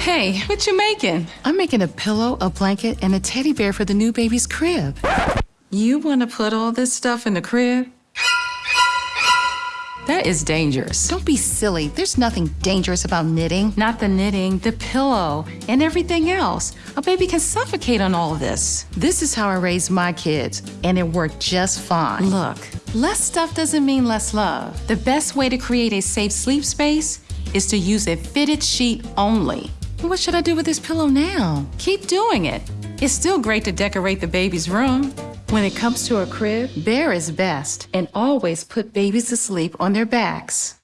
Hey, what you making? I'm making a pillow, a blanket, and a teddy bear for the new baby's crib. You want to put all this stuff in the crib? That is dangerous. Don't be silly. There's nothing dangerous about knitting. Not the knitting, the pillow, and everything else. A baby can suffocate on all of this. This is how I raised my kids, and it worked just fine. Look, less stuff doesn't mean less love. The best way to create a safe sleep space is to use a fitted sheet only. What should I do with this pillow now? Keep doing it. It's still great to decorate the baby's room. When it comes to a crib, Bare is best and always put babies to sleep on their backs.